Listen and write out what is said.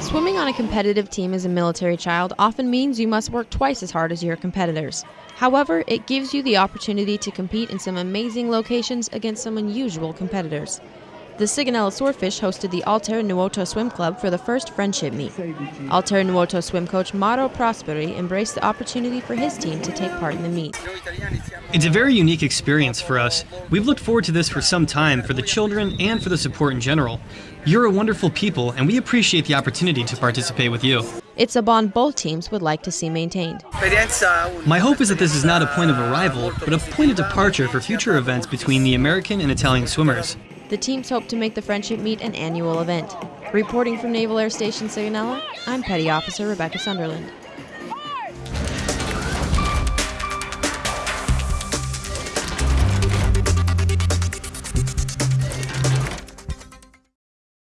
Swimming on a competitive team as a military child often means you must work twice as hard as your competitors. However, it gives you the opportunity to compete in some amazing locations against some unusual competitors. The Sigonella Swordfish hosted the Alter Nuoto Swim Club for the first friendship meet. Alter Nuoto swim coach Mauro Prosperi embraced the opportunity for his team to take part in the meet. It's a very unique experience for us. We've looked forward to this for some time for the children and for the support in general. You're a wonderful people, and we appreciate the opportunity to participate with you. It's a bond both teams would like to see maintained. My hope is that this is not a point of arrival, but a point of departure for future events between the American and Italian swimmers. The teams hope to make the friendship meet an annual event. Reporting from Naval Air Station Sigonella, I'm Petty Officer Rebecca Sunderland.